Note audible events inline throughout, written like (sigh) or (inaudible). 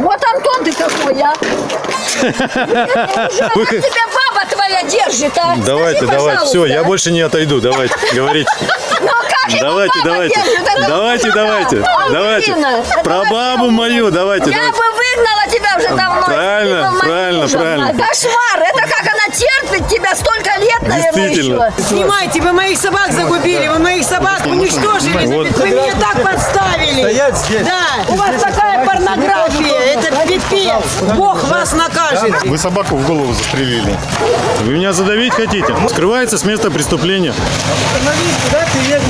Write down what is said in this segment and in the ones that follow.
Вот Антон ты какой, а. (laughs) Как тебя баба твоя держит, а? Давайте, Скажи, давайте, все, я больше не отойду, давайте, говорите. (laughs) Ну а Давайте, давайте, давайте, ну, давайте, давайте. Про бабу мою, давайте, Я бы выгнала тебя уже давно. Правильно, правильно, правильно. Кошмар, это как она терпит тебя столько лет, наверное, еще. Снимайте, вы моих собак загубили, вы моих собак уничтожили. Вы меня так подставили. Стоять здесь. Да, у вас такая порнография, это пипец. Бог вас накажет. Вы собаку в голову застрелили. Вы меня задавить хотите? Скрывается с места преступления. Остановись, куда ты едешь?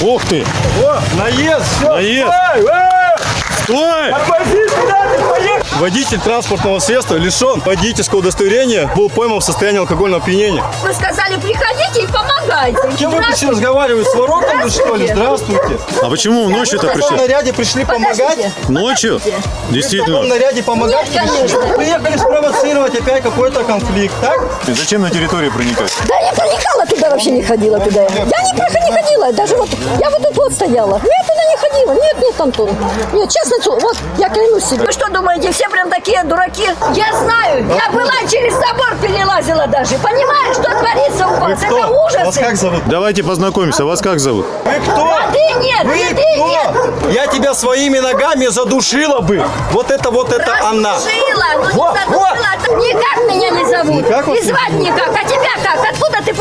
Ох ты! О, наезд, все. Наезд. Стой, э, Стой! Тормози, куда ты поехал? Водитель транспортного средства лишен водительского удостоверения, был пойман в состоянии алкогольного опьянения. Вы сказали, приходите и помогайте. Кем вы пришли разговаривать? С воротами, что ли? Здравствуйте. А почему ночью-то В каком пришли? наряде пришли помогать? Подождите. Ночью? В каком Действительно. наряде помогать Нет, пришли? конечно. Приехали спровоцировать опять какой-то конфликт, так? И зачем на территорию проникать? Да я проникала туда, вообще не ходила туда. Я не, не ходила, даже вот, я вот тут вот стояла. Я туда не ходила. Нет, нет, Антон. Нет, честно, вот, я клянусь себе. Вы что думаете, все прям такие дураки? Я знаю, я была через забор перелазила даже. Понимаешь, что творится у вас? Это Вас ужасы. как зовут? Давайте познакомимся. Вас как зовут? Вы кто? Воды нет, Вы нет. кто? Я тебя своими ногами задушила бы. Вот это вот это она. Задушила, ну не задушила. Никак меня не зовут. Никак вас И звать никак.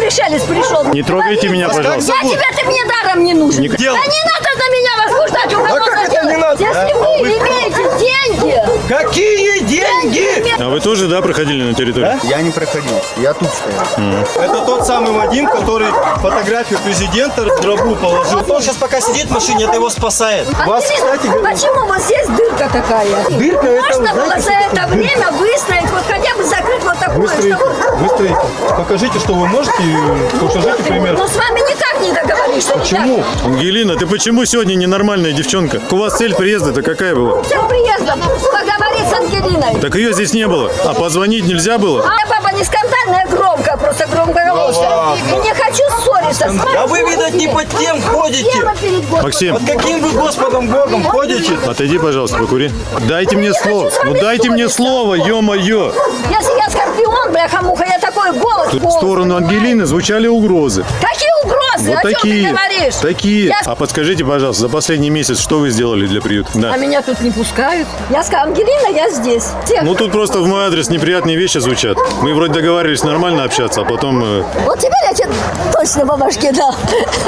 Пришелец пришел? Не трогайте меня, Вас как пожалуйста. Я тебя, ты мне даром не нужен. Не- Да не надо на меня возбуждать уголовное как это дело. не надо? Если А, вы вы имеете деньги, Какие деньги? А вы тоже, да, проходили на территорию? Я не проходил, я тут стоял. Это тот самый Вадим, который фотографию президента в гробу положил. Он сейчас пока сидит в машине, это его спасает. Вас, Ангелина, кстати, почему вот здесь дырка такая? Дырка это, Можно было знаете, за это время выстроить, вот хотя бы закрыть вот такое, Выстроите, чтобы... выстроите. Покажите, что вы можете, и покажите пример. Ну с вами никак не договоришься. Почему? Ангелина, ты почему сегодня ненормальная девчонка? У вас цель приезда-то какая была? Всем приездом поговорить с Ангелиной. Так ее здесь не было. А позвонить нельзя было? А баба не скандальная, громкая, просто громкоголосая. И не хочу ссориться. с А вы, видать, не под тем ходите. Максим, Под каким вы Господом Богом ходите? отойди, пожалуйста, покури. Дайте мне не слово. Ну дайте мне слово, ё-моё. Если я скорпион, бляха-муха, я такой голос. В сторону? Ангелины звучали угрозы. Какие угрозы? Вот О чем такие. ты говоришь? Такие. Я- А подскажите, пожалуйста, за последний месяц что вы сделали для приюта? Да. А меня тут не пускают. Я сказала, Ангелина, я здесь. Всех. Ну тут просто в мой адрес неприятные вещи звучат. Мы вроде договаривались нормально общаться, а потом... э, Вот теперь я тебе точно по башке дал.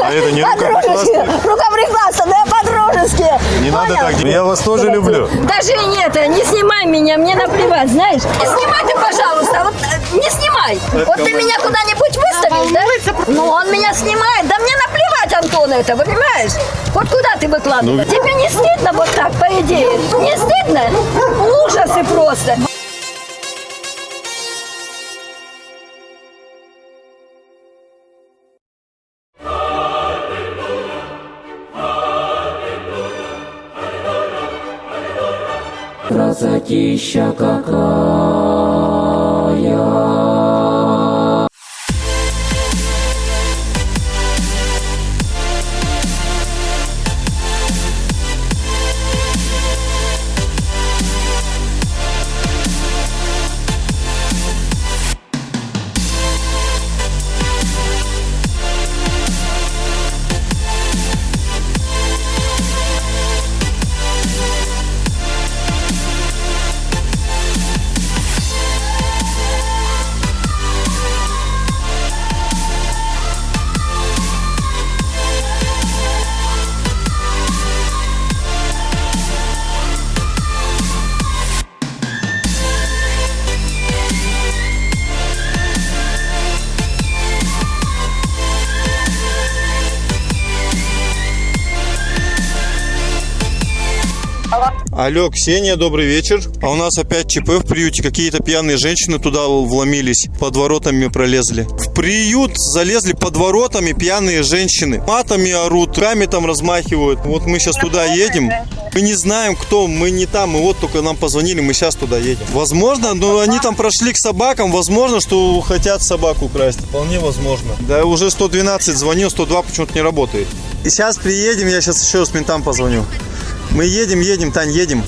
А это не По-дружески. рукоприкладство? Рукоприкладство, да по-дружески. Не надо Понял? так делать. Я вас тоже люблю. Даже нет, не снимай меня, мне наплевать, знаешь. Не снимай ты, пожалуйста, вот э, не снимай. Вот ты меня куда-нибудь выставишь, да? Ну, он меня снимает, да мне наплевать, Антон, это, понимаешь? Вот куда ты выкладываешь? Ну, Тебе не стыдно вот так, по идее? Не стыдно? Ужасы просто. Красотища какая Алло, Ксения, добрый вечер. А у нас опять ЧП в приюте. Какие-то пьяные женщины туда вломились, под воротами пролезли. В приют залезли под воротами пьяные женщины. Матами орут, руками там размахивают. Вот мы сейчас туда едем. Мы не знаем, кто, мы не там, мы вот только нам позвонили, мы сейчас туда едем. Возможно, но они там прошли к собакам, возможно, что хотят собаку украсть. Вполне возможно. Да, уже 112 звонил, 102 почему-то не работает. И сейчас приедем, я сейчас еще раз ментам позвоню. Мы едем, едем, Тань, едем.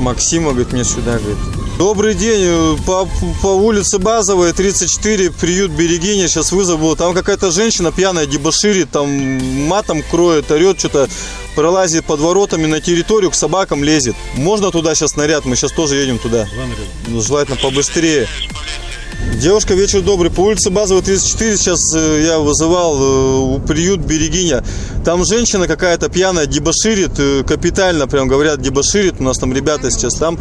Максима, говорит, мне сюда, говорит. Добрый день, э, по, по улице Базовая, 34, приют Берегиня, сейчас вызов был. Там какая-то женщина пьяная дебоширит, там матом кроет, орет, что-то пролазит под воротами на территорию, к собакам лезет. Можно туда сейчас наряд? Мы сейчас тоже едем туда. Ну, желательно побыстрее. Девушка, вечер добрый. По улице Базовая, 34, сейчас э, я вызывал э, у приют Берегиня. Там женщина какая-то пьяная дебоширит, э, капитально, прям говорят, дебоширит. У нас там ребята сейчас там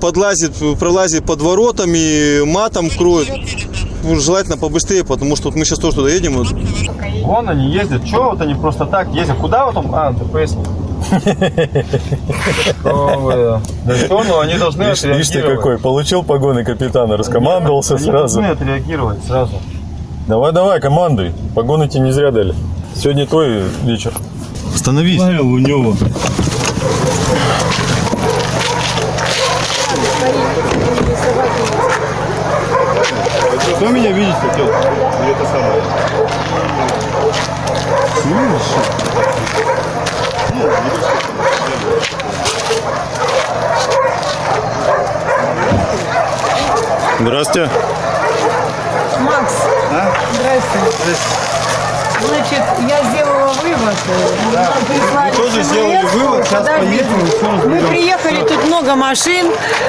подлазит, пролазит под воротами, матом кроет. Ну, Желательно побыстрее, потому что вот мы сейчас тоже туда едем. Вон они ездят. Чего вот они просто так ездят? Куда вот там? А, ДПС. Да что, ну они должны Видишь, видишь ты отреагировать. какой, получил погоны капитана, раскомандовался Они сразу. должны отреагировать сразу. Давай, давай, командуй. Погоны тебе не зря дали. Сегодня твой вечер. Остановись. у него. Кто меня видеть хотел? Здравствуйте. Макс, здрасте. Значит, я сделала вывод. э, нам прислали тоже сделали вывод, сейчас поедем Мы приехали, тут много машин.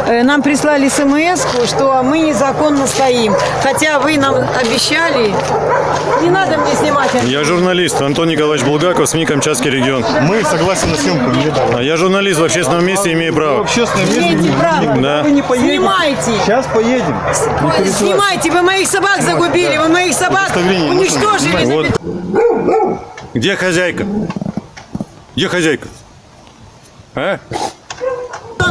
э, Нам прислали смс, что мы незаконно стоим. Хотя вы нам обещали. Не надо мне снимать. Я журналист Антон Николаевич Булгаков, СМИ Камчатский регион. Мы согласны на съемку. А я журналист в общественном месте, имею В право. общественном месте Имейте право. Да. вы не поедете. Снимайте. Сейчас поедем. Снимайте, вы моих собак загубили, вы моих собак уничтожили. Вот. Где хозяйка? Где хозяйка? А?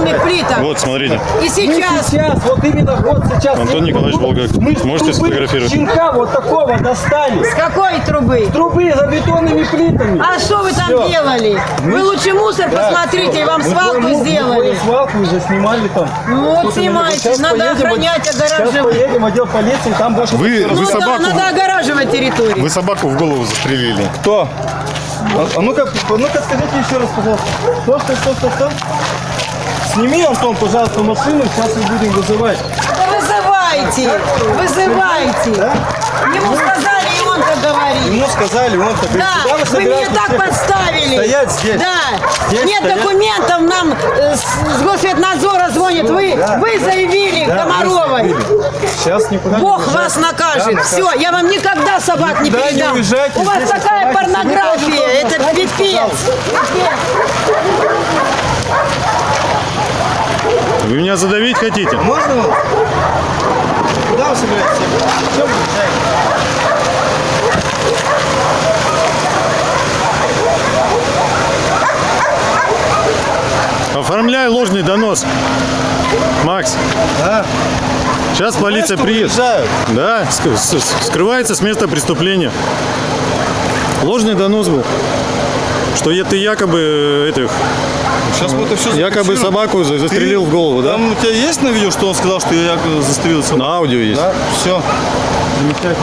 Бетонных плиток. Вот, смотрите. И сейчас Сейчас, вот именно вот сейчас. Антон Николаевич Булгаков. Мы с Можете сфотографировать? Щенка вот такого достали. с какой трубы? Трубы за бетонными плитами. А что вы там Всё. делали? Вы лучше мусор посмотрите, и вам Мы свалку мы сделали. твою свалку уже снимали там. Ну вот снимайте, Сейчас надо поедем, охранять, Сейчас огораживать. поедем в отдел полиции, там больше... Вы, Ну вы да, собаку, надо огораживать территорию. вы собаку в голову застрелили. Кто? А, а ну-ка, ну-ка скажите еще раз, пожалуйста. Что, что, что, что, что? Сними, Антон, пожалуйста, машину, сейчас мы будем вызывать. Да вызывайте, вызывайте. Ему сказали, и он так говорит. Ему сказали, он так говорит, Да, «Куда вы вы меня так ехать?» подставили. Стоять здесь. Да. Здесь Нет стоять. документов, нам э, с, Госветнадзора звонит. Вы, Да. вы заявили Да, Комаровой. Сейчас никуда не Бог уезжайте. вас накажет. Да, Все, я вам никогда собак не Никуда не передам. уезжайте, У вас такая порнография. Это пипец. пожалуйста. Вы меня задавить хотите? Можно? вам? Куда вы собираетесь? езжаете? Оформляй ложный донос. Макс, Да. сейчас полиция приедет. уезжают? Да, скрывается с места преступления. Ложный донос был. Что ты якобы э, этих, Сейчас мы это все якобы собаку за- застрелил в голову, да? Там у тебя есть на видео, что он сказал, что я якобы застрелил собаку? На аудио есть. Да, все. Замечательно.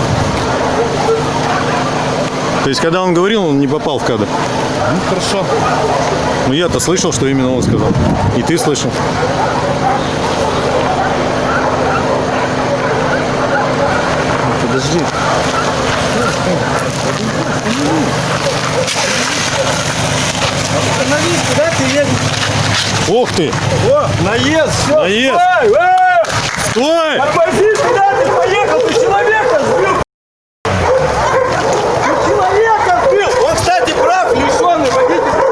То есть, когда он говорил, он не попал в кадр. Ну, хорошо. Ну, я-то слышал, что именно он сказал. И ты слышал. Подожди. Остановись, куда ты едешь? Ух ты! О, наезд, все. Наезд. Стой, э! Стой! Тормози, куда ты поехал? Ты человека сбил. Ты человека сбил. Он, кстати, прав, лишенный водительского.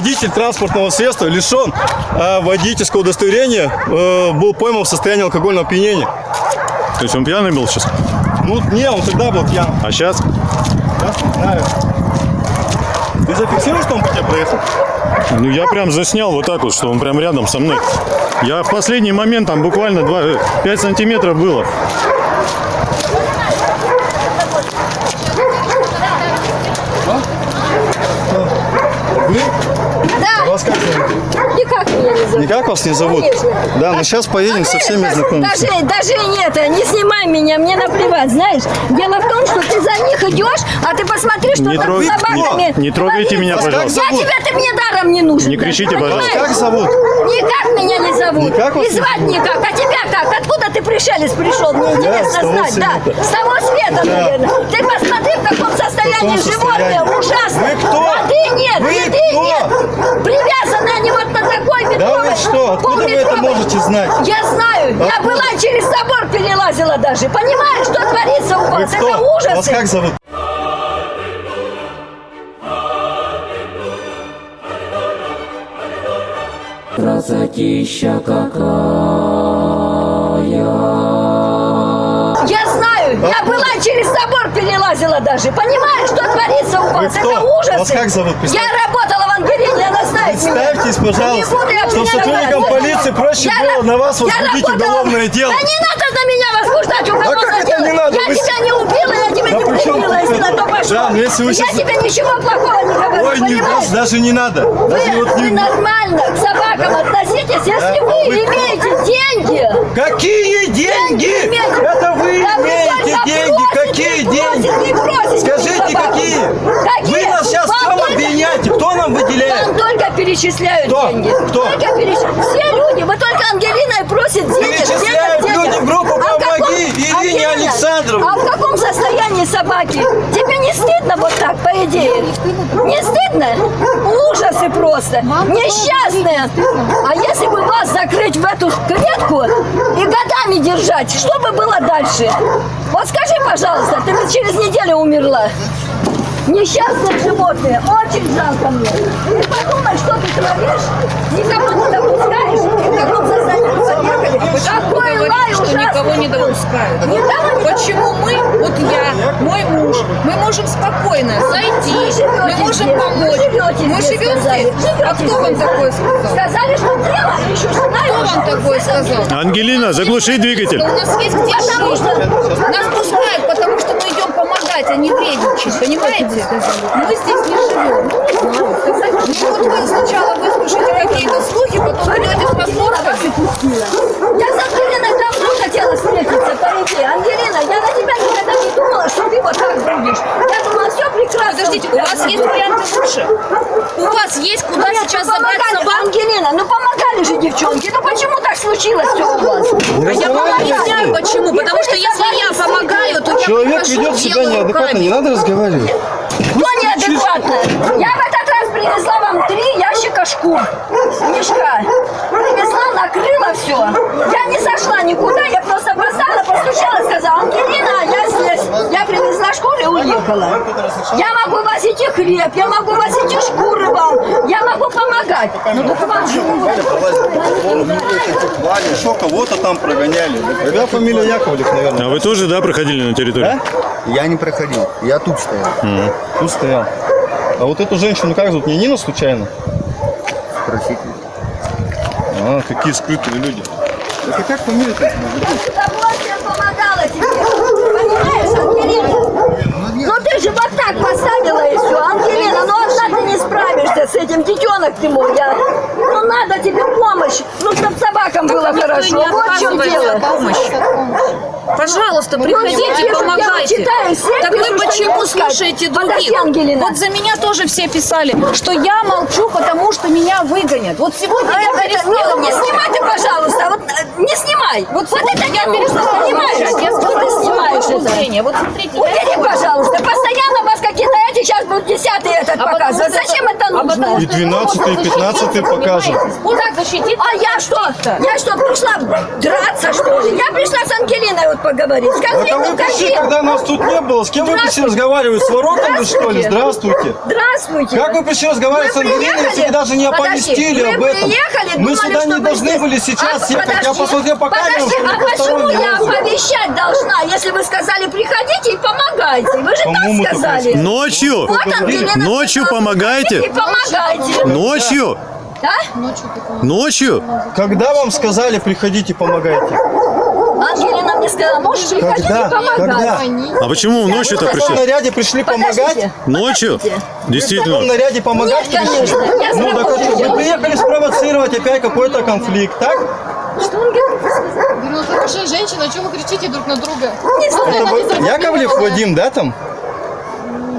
Водитель транспортного средства лишен э, водительского удостоверения, э, был пойман в состоянии алкогольного опьянения. То есть он пьяный был сейчас? Ну, не, он тогда был пьян. А сейчас? Да? Знаю. Ты зафиксируешь, что он по тебе проехал? Ну, я прям заснял вот так вот, что он прям рядом со мной. Я в последний момент, там буквально 2, 5 сантиметров было. Да, Вас как зовут? никак меня не зовут. Никак вас не зовут? Конечно. Да, мы сейчас поедем со всеми Даже- знакомиться. Даже, даже нет, не снимай меня, мне наплевать, знаешь. Дело в том, что ты за них идешь, а ты посмотри, что Не там трог- с собаками. Не трогайте меня, пожалуйста. Я тебя, ты мне даром не нужен. Не кричите, пожалуйста. Как зовут? Никак меня не зовут. Никак И звать никак. А тебя как? Откуда ты пришелец пришел? Мне интересно знать. Да, с того света, Да. наверное. Ты посмотри, в каком состоянии Каком животные. состоянии? Ужасно. Вы кто? Воды нет, Вы еды кто? нет. Привязаны они вот на такой метровой. Да вы что? Откуда вы это можете знать? Я знаю. Я Откуда? была через забор перелазила даже. Понимаешь, что творится у Вы вас? кто? Это Вас ужасы. как зовут? Красотища какая Я знаю. Я была через забор перелазила даже. Понимаешь, что творится у вас? Это ужасы. Вас как зовут? Я работала меня. Представьтесь, пожалуйста, я меня сотрудникам назвать. полиции проще Я было на вас я возбудить уголовное дело. Да не надо на меня возбуждать уголовное как это дело. не надо? Я Вы тебя не убила, я тебя Да не тут если это? на то пошло. Да, если вы я сейчас- тебе ничего плохого не говорю, Ой, не, понимаешь? даже, даже не надо. Даже Вы, вот вы не... нормально к собакам относитесь, если Да? вы А вы имеете деньги. Какие деньги? Это вы имеете деньги. Какие деньги? Скажите, какие? Вы нас сейчас в чем обвиняете? Кто нам выделяет? Вам только перечисляют Кто? деньги. Кто? Только переч- Все люди. Вы только Ангелина и просит денег. Перечисляют денег, денег. люди в группу А «Помоги» каком- Ирине Ангелина, Александровне. А в каком состоянии собаки? Тебе не стыдно вот так, по идее? Не стыдно? Ужасы просто. Несчастные. А если бы вас закрыть в эту клетку и годами держать, что бы было дальше? Вот скажи, пожалуйста, ты бы через неделю умерла. Несчастные животные, очень жалко мне. Ты подумай, что ты творишь, никого не допускаешь, и в каком состоянии поехали. Какой лай что ужасный. никого не допускают. Не Почему мы, вот я, мой муж, мы можем спокойно зайти, мы можем помочь. Мы живем здесь. А кто вам такое сказал? Сказали, что дело, еще Кто вам такое сказал? Ангелина, заглуши двигатель. У нас есть где жить. что Нас пускают, потому что мы идем помогать, а не вредничать, понимаете? Мы здесь не живем. Ну вот вы сначала выслушаете какие-то слухи, потом идете с посмотрами. Я с Ангелиной давно хотела встретиться, по идее. Ангелина, я на тебя никогда не думала, что ты вот так будешь. Я думала, все прекрасно. Подождите, у вас есть варианты лучше? У вас есть куда Нет, сейчас ну, забрать собак? Ангелина, ну помогали же девчонки. Ну почему так случилось все у вас? А я вам объясняю почему. Потому что если я помогаю, то я Человек ведет себя неадекватно, руками. не надо разговаривать. Кто неадекватно? Я в этот раз принесла шкур. Мешка. Принесла, накрыла все. Я не зашла никуда, я просто поставила, постучала, сказала, Ангелина, я здесь. Я принесла шкуры и уехала. Я могу возить и хлеб, я могу возить и шкуры вам. Я могу помогать. Ну только вам же Что кого-то там прогоняли. Когда фамилия Яковлев, наверное. А вы тоже, да, проходили на территорию? Я не проходил, я тут стоял. Тут стоял. А вот эту женщину как зовут? Не Нина случайно? Спросите. А, какие скрытые люди. Это как фамилия-то? Я с удовольствием помогала тебе. Понимаешь, Ангелина? Ну ты же вот так поставила и все. Ангелина, ну одна ты не справишься с этим. Детенок ты мой. Я... Ну надо тебе помощь. Ну, чтобы собакам было хорошо. не Вот в чем дело. от помощи. Пожалуйста, Ну, приходите, я помогайте. я читаю, все так вы почему слушаете других? Вот за меня тоже все писали, что я молчу, потому что меня выгонят. Вот сегодня А я это- перестала не снимай ты, пожалуйста, вот э, не снимай. Вот, вот это я перестала, понимаешь? Я сказала зрения. Вот смотрите, Убери, пожалуйста. Постоянно эти сейчас будут десятый этот А показывать. Зачем это нужно? И что 12 и 15 покажем. Способ защитить А я что? Я что, пришла драться, что ли? Я пришла с Ангелиной вот поговорить. Скажи, Это ну вы пришли, когда нас тут не было. С кем вы пришли разговаривать? С воротами, что ли? Здравствуйте. Здравствуйте. Как вы пришли разговаривать с Ангелиной, если вы даже не оповестили мы об этом? приехали, Мы сюда не должны были сейчас А, ехать. Я посмотрел по камерам, что а почему я оповещать должна, если вы сказали приходите и помогайте? Вы же так сказали. Ночью Ночью? Ночью помогайте. Ночью? Да? Ночью? Когда вам сказали, приходите, помогайте? Ангелина мне сказала, можешь приходить Когда? и помогать. Когда? А почему ночью-то В пришли? наряде пришли помогать? Подождите. Ночью? В каком Действительно. наряде помогать Нет, конечно. Я Ну так а работы что, вы приехали спровоцировать опять какой-то конфликт, так? Что сказала? Говорю, ну хорошая женщина, что вы кричите друг на друга? Не знаю. Яковлев Вадим, да, там?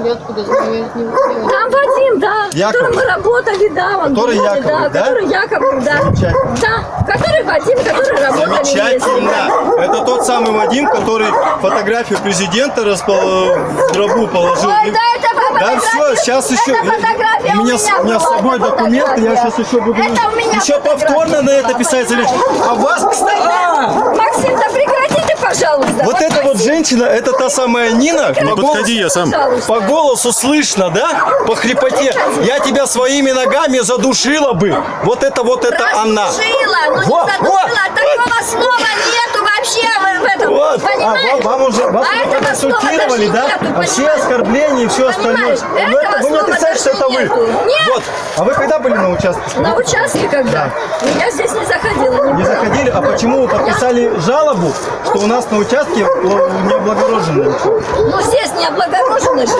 Я откуда знаю, я не успела. Там Вадим, да, с Яковлев. которым мы работали, да, он Который был, Яковлев, да, да? который Яковлев, да. Замечательно. Да, который Вадим, который работали вместе. Замечательно. Это тот самый Вадим, который фотографию президента распол- в гробу положил. Ой, да, это Да все, сейчас еще. Это фотография у меня, с- у меня с собой документы, я сейчас еще буду. Это у меня еще повторно на это писать залечь. А вас, кстати. А! Максим, да прекратите, пожалуйста. Вот эта вот женщина, это та самая Нина. Не по голосу- подходи, я сам. Пожалуйста. По голосу слышно, да? По хрипоте. Я тебя своими ногами задушила бы. Вот это вот это она. Задушила, ну не Вот, задушила, вот. такого слова вообще Вот, а, понимаешь? вам, вам уже вас А этого даже да? нету, а все оскорбления и все остальное. Ну, это, вы не отрицаете, что это вы. нету. Нет. Вот. А вы когда были на участке? На участке когда? Я здесь не заходила. Не, Не заходили, а почему вы подписали жалобу, что у нас на участке не облагорожено? Ну здесь не облагорожено же.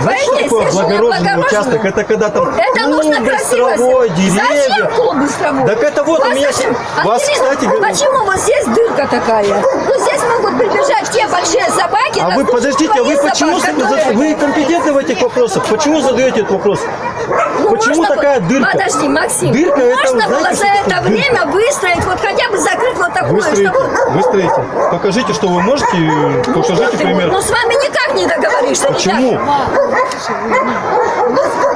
Знаете, что такое облагороженный участок? Это когда там Это нужно клумбы, красиво травой, сделать. Зачем деревья. клубы с травой? Так это вот у меня- зачем? вас, Ангелина, кстати, говорю- Почему вот здесь дырка такая? Ну здесь могут прибежать те большие собаки. А вы подождите, а вы почему собак, за- которые- вы компетентны в этих вопросах? Почему задаете этот вопрос? Ну, Почему можно такая дырка? Подожди, Максим. Дырка это, можно знаете, было за это время выстроить, вот хотя бы закрыть вот такое, Выстроите, чтобы... выстроите. Покажите, что вы можете, и покажите пример. Ну с вами никак не договоришься. Почему? ребята.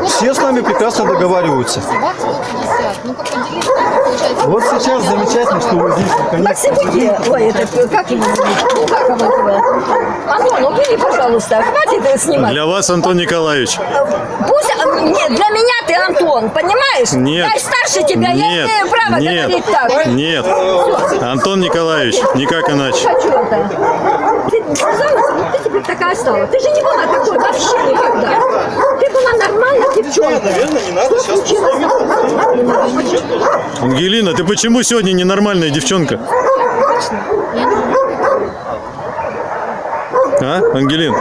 Все с нами прекрасно договариваются. Собак 150. Как поделиться, как получается? Вот сейчас замечательно, что вы здесь наконец Максим. Ой, это как его зовут? Ну как его? Антон, убери, пожалуйста. Хватит это снимать. Для вас, Антон Николаевич. Пусть, а, нет, для меня ты Антон, понимаешь? Нет. Я старше тебя, я Нет. имею право Нет. говорить так. Нет. Антон Николаевич, никак иначе. Хочу это. Ты сказала, что ты теперь такая стала. Ты же не была такой вообще никогда. Ты была нормальная девчонка. Наверное, не надо сейчас Ангелина, ты почему сегодня ненормальная девчонка? А, Ангелин?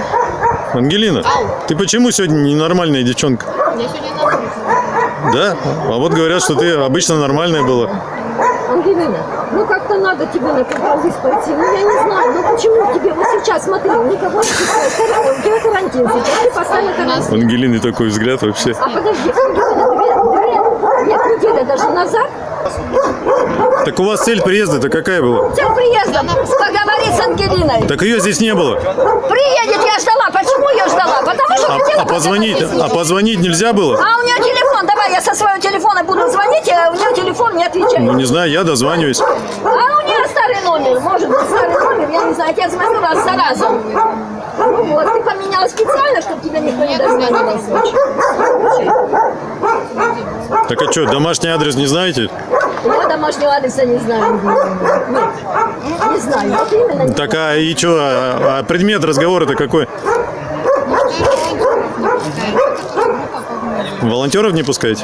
Ангелина, ты почему сегодня ненормальная девчонка? Я сегодня на улице. Да? А вот говорят, что ты обычно нормальная была. Ангелина, ну как-то надо тебе на компромисс пойти. Ну я не знаю, ну почему тебе вот сейчас, смотри, никого не пускают. У тебя карантин сейчас, ты поставила карантин. Ангелины такой взгляд вообще. А подожди, Ангелина, две, две, нет, неделя даже назад Так у вас цель приезда-то какая была? Цель приезда поговорить с Ангелиной. Так ее здесь не было. Приедет, я ждала. Почему я ждала? Потому что А, хотела а позвонить, а позвонить нельзя было? А у нее телефон, давай я со своего телефона буду звонить, а у нее телефон не отвечает. Ну не знаю, я дозваниваюсь. А у нее старый номер, может быть старый номер, я не знаю, я звоню раз за разом. Ну вот, ты поменяла специально, чтобы тебя никто не дозвонился. Так а что, домашний адрес не знаете? Я домашнего адреса не знаю. Нет, не знаю, вот именно не Так а и что, а, а предмет разговора-то какой? Волонтеров не пускаете?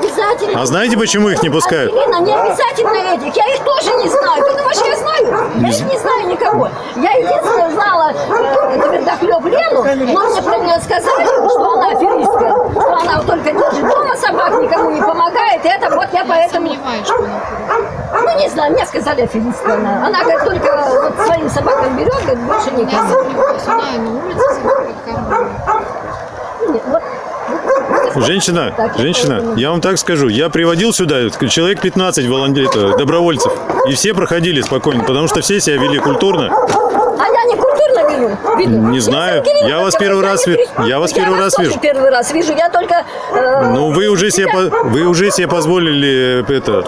Обязательно. А знаете, почему их не пускают? Ангелина, не обязательно этих. Я их тоже не знаю. Ты думаешь, я знаю? Я их не знаю никого. Я единственное знала э, твердохлеб Лену, но мне про нее сказали, что она аферистка. Что она только держит дома собак, никому не помогает. И это вот я поэтому... Что Ну, не знаю, мне сказали аферистка она. Она говорит, только вот своим собакам берет, говорит, больше Я никому. сомневаюсь. Она и на улице собака откармливает. Женщина, женщина, я вам так скажу, я приводил сюда человек 15 волонтеров, добровольцев, и все проходили спокойно, потому что все себя вели культурно. А я не культурно веду? веду. Не знаю. Я вас разговариваю, первый раз не ви- при- я вас первый раз вижу. первый раз вижу. Я только... э, Ну, вы уже себе, вы уже себе позволили э, это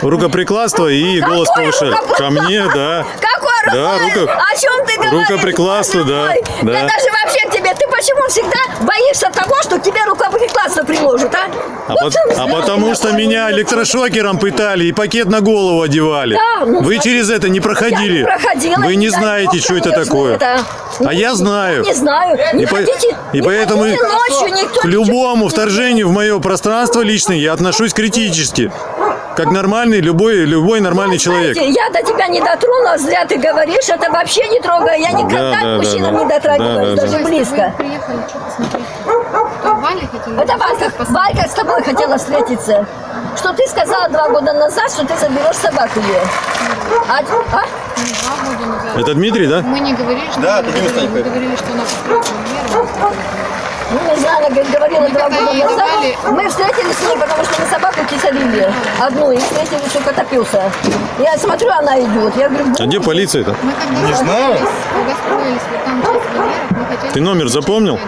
рукоприкладство и голос Какое повышать. Ко мне, да. Какое Да, рукой? рука- О чем ты говоришь? рукоприкладство, да, да. Я даже вообще почему всегда боишься того, что к тебе рукоприкладство приложат, а? А, Вот ты а потому что меня электрошокером пытали и пакет на голову одевали. Да, ну, Вы через это не проходили. Я не проходила. Вы не дай знаете, что это такое. это. А я знаю. Не знаю. Не И, по- хотите, и не поэтому ночью, никто к любому не вторжению в мое пространство личное я отношусь критически. Как нормальный, любой, любой нормальный человек. Знаете, я до тебя не дотронулась, зря ты говоришь, это вообще не трогаю. Я никогда Да, да, к мужчинам да, не да. дотрагиваюсь, Да, да, даже Вы близко. приехали, что посмотреть? Что, Валя хотели? Это Валька, Валька с тобой хотела встретиться. Что ты сказала два года назад, что ты заберешь собаку ее. А, а? Два года назад. Это Дмитрий, да? Мы не говорили, что Да, ты не говорила, устань, мы говорили, что она построила карьеру. Ну, не знаю, она говорит, говорила Мы два года назад. Мы встретились с ней, потому что мы собаку кисарили. Одну, и встретились у Котопилса. Я смотрю, она идет. Я говорю, А где полиция-то? Не знаю. Ты номер запомнил?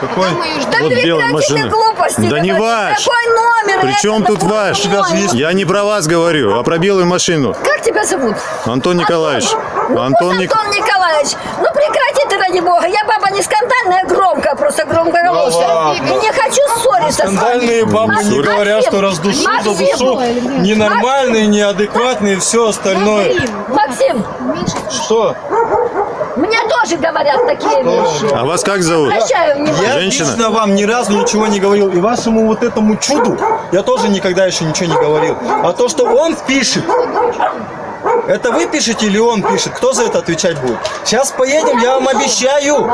Какой? Да. Вот белая машина. глупости Да не ваш. Какой номер? Причем тут ваш? Я не про вас говорю, а про белую машину. Как тебя зовут? Антон Николаевич. Ну, Антон Антон Николаевич, ну прекрати ты, ради бога. Я баба не скандальная, громкая, громкоголосая. ладно. И не хочу ссориться с вами. Скандальные бабы не говорят, что раздушу за Максим, душу. Ненормальные, неадекватные и все остальное. Максим, Что? мне тоже говорят такие вещи. А вас как зовут? Обращаю. Я Женщина? лично вам ни разу ничего не говорил. И вашему вот этому чуду я тоже никогда еще ничего не говорил. А то, что он пишет, это вы пишете или он пишет? Кто за это отвечать будет? Сейчас поедем, я вам обещаю.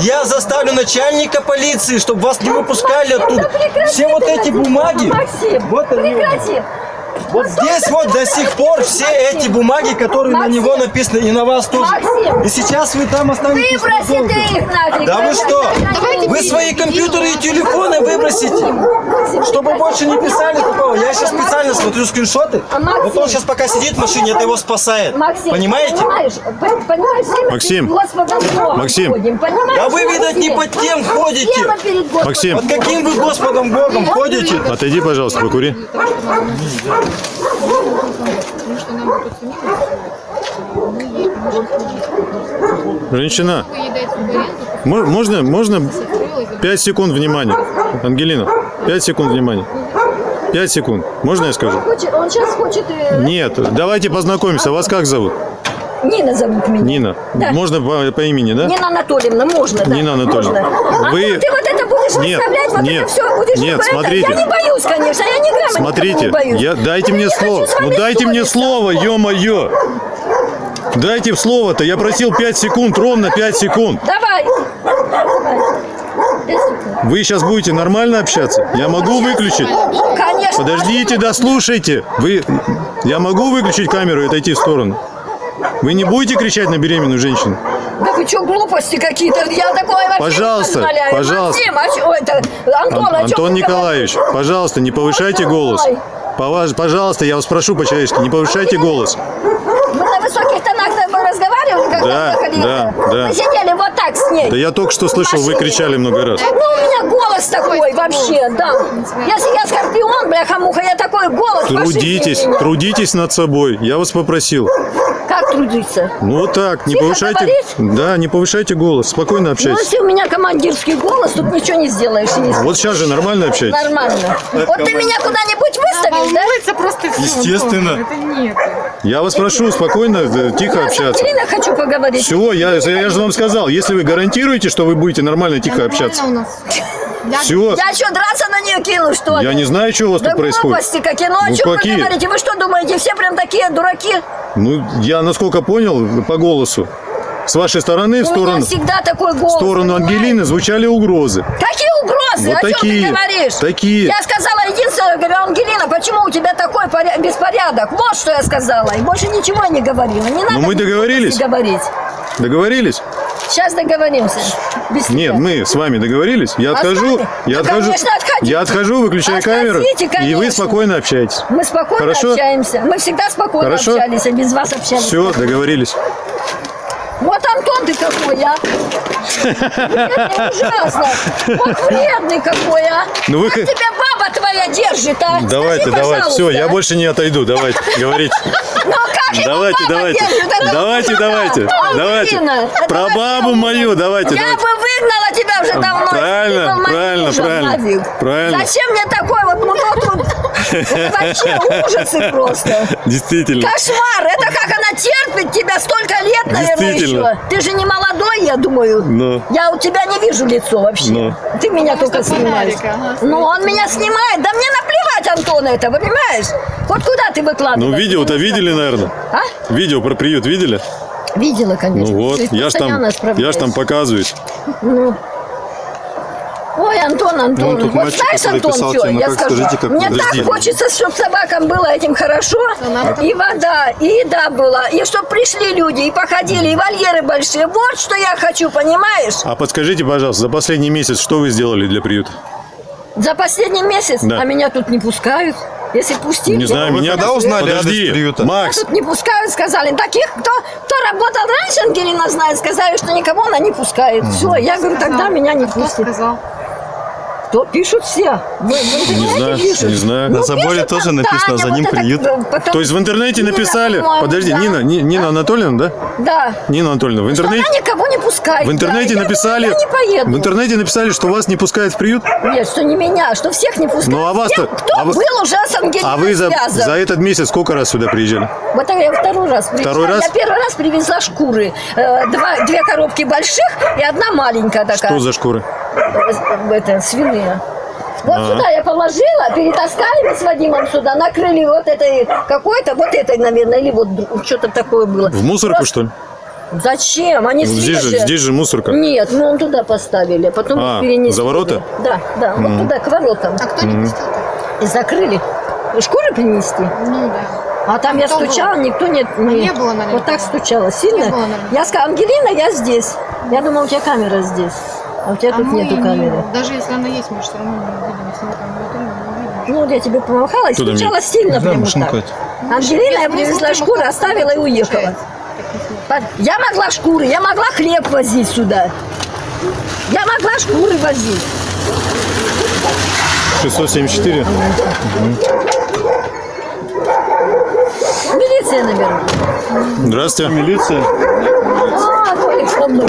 Я- заставлю начальника полиции, чтобы вас не выпускали Да оттуда. прекрати Все вот эти бумаги, Максим, вот они. Вот здесь вот до сих пор все эти бумаги, которые на него написаны, и на вас тоже. Максим. И сейчас вы там останетесь Выброси ты их нафиг. Да вы что? Давайте Вы свои компьютеры и телефоны выбросите, чтобы больше не писали такого. Я сейчас специально смотрю скриншоты. А? Вот он сейчас пока сидит в машине, это его спасает. Максим, Понимаете? Максим. Максим. Да вы, видать, не под тем ходите. Максим, Под каким вы Господом Богом ходите? отойди, пожалуйста, покури. Женщина, можно, можно построилась, 5 секунд внимания? Ангелина, 5 секунд внимания. 5 секунд. Можно я скажу? Хочет- Он сейчас хочет... э, Нет, давайте познакомимся. Вас как зовут? Нина зовут меня. Нина. Да. Можно по, по имени, да? Нина Анатольевна, можно, да. Нина Анатольевна, Можно. А вы- ты вот будешь Нет, выставлять, вот нет, это все будешь... нет, смотрите. Я не боюсь, конечно, я не грамма Смотрите, не боюсь. я, дайте Но мне я слово. Ну дайте мне слово, ё-моё. Дайте слово-то. Я просил 5 секунд, ровно 5 секунд. Давай. Вы сейчас будете нормально общаться? Я могу выключить? Конечно. Подождите, дослушайте. Вы, я могу выключить камеру и отойти в сторону? Вы не будете кричать на беременную женщину? Вы что, глупости какие-то? Я такое вообще Пожалуйста, не позволяю. пожалуйста. Максим, а это? Антон, Ан- а Антон Николаевич, пожалуйста, не повышайте голос. Пова- Пожалуйста, я вас прошу по-человечески, не повышайте голос. говоришь? Мы на высоких тонах разговаривали, когда Да, ехали? да, да. Мы сидели вот так с ней. Да я только что слышал, вы кричали много раз. Ну, у меня голос такой вообще, да. Если я скорпион, бляха-муха, я такой голос. Трудитесь, трудитесь над собой. Я вас попросил. Как трудиться? Ну вот так, не Тихо повышайте. говорить? Да, не повышайте голос, спокойно Ну, общайтесь. если у меня командирский голос, тут ничего не сделаешь. не Вот сейчас же нормально общаетесь. Нормально. Вот ты меня куда-нибудь выставишь, да? волнуется просто все. Естественно. Это нет. Я вас прошу спокойно, да, тихо Я общаться. Ангелиной хочу поговорить. Все, я, я же вам сказал, если вы гарантируете, что вы будете нормально, тихо общаться. Нормально у нас. Я Все, Я что, драться на нее кину, что ли? я не знаю, что у вас Да тут происходит. глупости какие. Ну, о Ну, чем какие? вы говорите? Вы что думаете, все прям такие дураки? Ну, я насколько понял по голосу, с вашей стороны в У меня сторону, всегда такой голос. в сторону понимаете? Ангелины звучали угрозы. Какие угрозы? Вот о чем такие, ты говоришь? такие. Я сказала единственное, говорю, Ангелина, почему у тебя такой поря- беспорядок? Вот что я сказала. И больше ничего не говорила. Не надо Ну, мы договорились. говорить. Договорились? Сейчас договоримся. Без Нет, тебя. мы с вами договорились. Я А отхожу, я Да, отхожу, конечно, отходите. я отхожу, выключаю камеру, Отходите, и вы конечно. спокойно общаетесь. Мы спокойно Хорошо? общаемся. Мы всегда спокойно Хорошо? общались, а без вас общались. Все, договорились. Вот Антон ты какой, а? Вредный, ужасно. Вот вредный какой, а? Ну вы Как тебя баба твоя держит, а? Давайте, Скажи, давайте, все, я больше не отойду, давайте, говорите. (laughs) Ну как его Давайте, давайте, держит? Давайте, давайте, давайте. Про бабу мою давайте, Я бы выгнала тебя уже давно. правильно, моим правильно, правильно, правильно. Зачем мне такой вот мудак (laughs) вообще ужасы просто. Действительно. Кошмар! Это как она терпит тебя столько лет, наверное, еще. Ты же не молодой, я думаю. Ну. Я у тебя не вижу лицо вообще. Ну. Ты меня только снимаешь. ну, он меня снимает. Да мне наплевать, Антон, это, понимаешь? Вот куда ты выкладываешь? Ну, видео-то видели, наверное? А? Видео про приют видели? Видела, конечно. Ну вот, я ж там, я ж там показываю. Ну. Ой, Антон, Антон, тут вот мальчик, знаешь, Антон, писал тебе, ну я как, скажу, скажите, как мне подожди. так хочется, чтобы собакам было этим хорошо, и вода, и еда была, и чтобы пришли люди, и походили, и вольеры большие. Вот что я хочу, понимаешь? А подскажите, пожалуйста, за последний месяц что вы сделали для приюта? За последний месяц, Да. а меня тут не пускают. Если пустили, Не знаю, я меня... когда узнали Подожди, адрес приюта? Макс, тут не пускают, сказали. Таких, кто, кто работал раньше, Ангелина знает, сказали, что никого она не пускает. Все, я говорю, тогда меня не Кто пустят. сказал? Кто пишут все? Вы, в интернете знаю, пишут. не знаю. Ну, На заборе пишут тоже там, написано, за Таня, ним вот приют. э, потом- то есть в интернете Нина, написали... Подожди, да. Нина, Ни- Нина Анатольевна, да? Да. Нина Анатольевна, в Что интернете... она никого не пускает. В интернете Да, я написали... говорю, Я не поеду. В интернете написали, что вас не пускают в приют? Нет, что не меня, что всех не пускают. Ну, а вас-то- Кто а вы- был уже с Ангелиной А вы за, связан. за этот месяц сколько раз сюда приезжали? Вот я второй раз приезжала. Второй раз? Я первый раз привезла шкуры. Э, два, две коробки больших и одна маленькая такая. Что за шкуры? Э, Это, свиные. Вот А. сюда я положила, перетаскали мы с Вадимом сюда, накрыли вот этой какой-то, вот этой, наверное, или вот что-то такое было. В мусорку, Просто- что ли? Зачем? Они Ну, здесь же, здесь же мусорка. Нет, мы он туда поставили, а потом А, перенесли. за ворота? Да, да, вот туда, к воротам. А кто не пустил? И закрыли. Шкуры принести? Ну да. А там я Кто был? стучала, никто не... не было, наверное, Вот так стучала, сильно. Не было, наверное. я сказала, Ангелина, я здесь. Я думала, у тебя камера здесь. А у тебя А тут мы нету не- камеры. Даже если она есть, мы все равно не увидим. Если мы там не увидим, не увидим. Ну, вот я тебе помахала и Куда стучала мне? сильно прямо так. это. Ангелина, я привезла шкуры, мы оставила и уехала. Я могла шкуры, я могла хлеб возить сюда. Я могла шкуры возить. 674. Милиция, наверное. Здравствуйте. Милиция. А, Толик со мной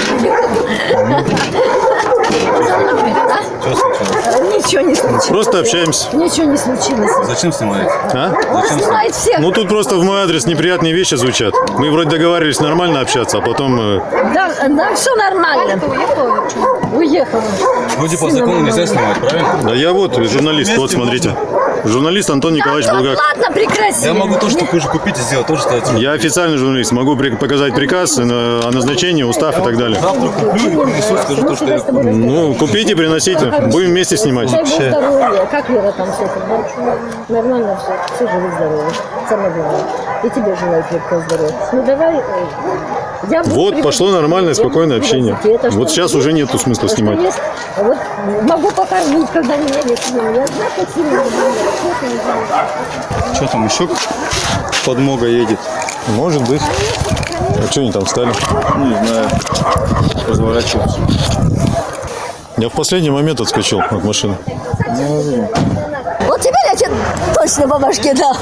Ничего не случилось. Просто общаемся. Ничего не случилось. Зачем снимаете? А? Он снимает всех. Ну тут просто в мой адрес неприятные вещи звучат. Мы вроде договаривались нормально общаться, а потом... э, Да, да, все нормально. Уехала. Вроде по закону нельзя снимать, правильно? Да я вот журналист, вот смотрите. Журналист Антон Николаевич Антон, Булгак. ладно, прекрати. Я могу тоже такую же купить и сделать, тоже стать. Я официальный журналист, могу при- показать приказ э, о назначении, устав и так далее. Завтра куплю и принесу, скажу то, что я купил. Ну, купите, приносите, будем вместе снимать. Как Вера там все это? Нормально все. Все живы здоровы. Самое главное. И тебе желаю крепкого здоровья. Ну давай. Я Вот, пошло нормальное, спокойное общение. Вот сейчас уже нету смысла снимать. есть? Вот могу покормить, когда меня нет. Я знаю, как сильно. Что не там еще? Подмога едет. Может быть. А что они там встали? Не знаю. Разворачиваться. Я в последний момент отскочил от машины. Вот теперь я тебе точно по башке дал.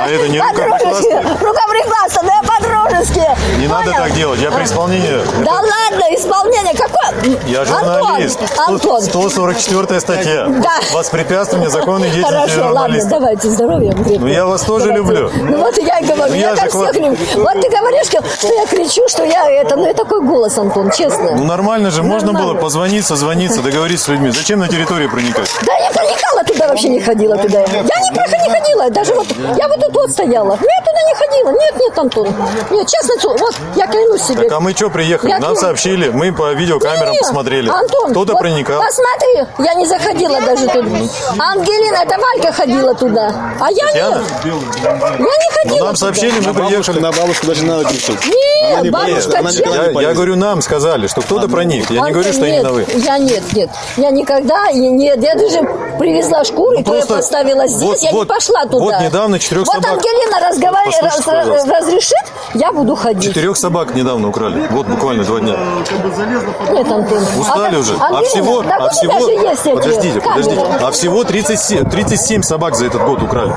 А это не рукоприкладство? Рукоприкладство, да по-дружески. Не надо так делать, я при исполнении. Да ладно, исполнение какое? Я журналист. Антон, Антон. 144 статья. Да. Воспрепятствование законной деятельности Хорошо, ладно, давайте здоровья. вам. Ну, я вас тоже Давайте. люблю. Ну вот я и говорю, Ну, я, я так всех люблю. Вот ты говоришь, что я кричу, что я это, ну и такой голос, Антон, честно. Ну нормально же, можно было позвонить, созвониться, договориться с людьми. Зачем на территорию проникать? Да я проникала туда вообще не ходила туда. Я не, проходила, не ходила, даже вот, я вот тут вот стояла. Я туда не ходила. Нет, нет, Антон. Нет, честно, вот, я клянусь себе. Так а мы что приехали? Я Нам клянусь. сообщили, мы по видеокамерам Не-не, посмотрели. Антон, Кто-то вот проникал. Посмотри, я не заходила даже туда. Ангелина, это Валька ходила туда. А я Татьяна? нет. Я не ходила. Ну, нам туда. сообщили, мы приехали. На бабушку даже надо пишет. Нет, не. Я, я говорю, нам сказали, что кто-то проник. Я не говорю, что нет, именно вы. Я нет, нет. Я никогда, нет, я даже привезла шкуры, я Ну, просто поставила здесь, вот- я вот- не пошла туда. вот недавно четырех Вот собак- Ангелина разговаривает, раз- разрешит, я буду ходить. Четырех собак недавно украли. Вот буквально два дня. Нет, Антон. Устали А, уже. А Ангелина, всего, да а вот всего, есть подождите, подождите. А всего 37, 37 собак за этот год украли.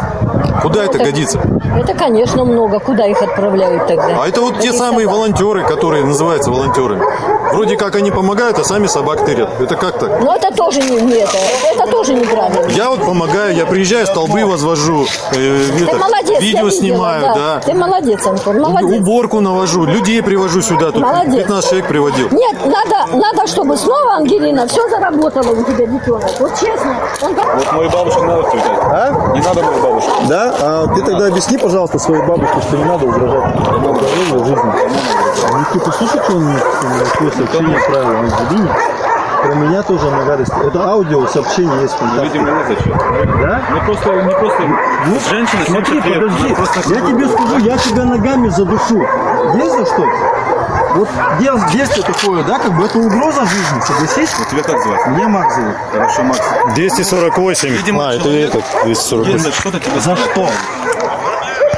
Куда это Это- годится? Это, конечно, много. Куда их отправляют тогда? А это вот те Таких самые самые волонтеры, которые называются волонтерами. Вроде как они помогают, а сами собак тырят. Это как так? Но это тоже не, не это. Это тоже неправильно. Я вот помогаю, я приезжаю, столбы возвожу, э, Ты это, молодец, видео видела, снимаю, да. Ты молодец, Антон, молодец. Уборку навожу, людей привожу сюда, тут Молодец. 15 человек приводил. Нет, надо, надо, чтобы снова, Ангелина, все заработало у тебя, детенок. Вот честно. Он Вот мою бабушку надо встречать. А? Не надо мою бабушку. Да? А ты тогда объясни, пожалуйста, своей бабушке, что не надо угрожать здоровью, жизни. Ну, ты слушай, что он мне такое сообщение отправил? Ангелине. Про меня тоже на гадости. Это аудио сообщение есть ВКонтакте. Видимо, не зачем. Да? Не просто, не просто. женщина, Смотри, 70 лет, подожди, я тебе скажу, я тебя ногами задушу. Есть за что? Вот действие такое, да, как бы это угроза жизни, согласись? Тебя как звать? Меня Макс зовут. Хорошо, Макс. 248. Видимо, а, это человек- этот, 248. Если что-то тебе За что?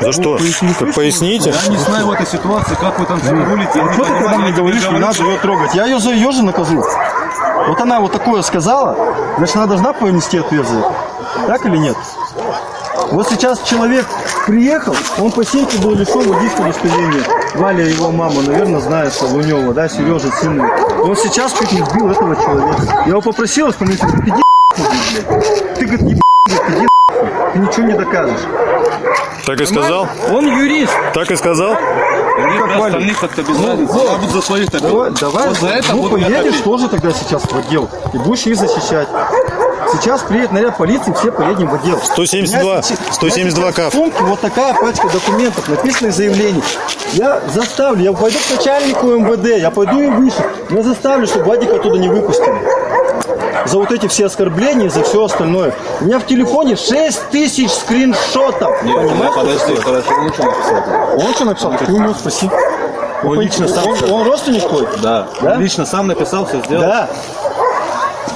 За что? Так поясните. Я не знаю в этой ситуации, как вы там все рулите. Я не Что ты когда мне говоришь, не надо ее трогать? Я ее за ее же накажу. Вот она вот такое сказала, значит, она должна понести ответственность. Так или нет? Вот сейчас человек приехал, он по синьке был лишен водительского удостоверения. Валя, его мама, наверное, знает, что Лунева, да, Сережа, сын. И он сейчас чуть не сбил этого человека. Я его попросил он говорит, иди нахуй, блядь. Ты, говорит, не блядь, иди нахуй. ты ничего не докажешь. Так и сказал? Он юрист. Так и сказал? Они Как остальных как-то без. Я буду за своих. Давай, давай, Вот за это ну я поедешь топить. тоже тогда сейчас в отдел и будешь их защищать. Сейчас приедет наряд полиции, все поедем в отдел. 172, У меня сейчас- 172 у меня сейчас каф. В сумке вот такая пачка документов, написанных заявлений. Я заставлю, я пойду к начальнику МВД, я пойду и выше. Я заставлю, чтобы Вадика оттуда не выпустили. За вот эти все оскорбления, за все остальное. У меня в телефоне 6 тысяч скриншотов. Нет, Понимаешь? подожди, подожди, он что написал? Он что написал? Ты у него спроси. Он лично сам он, он родственник твой? Да. Да? Он лично сам написал, все сделал. Да.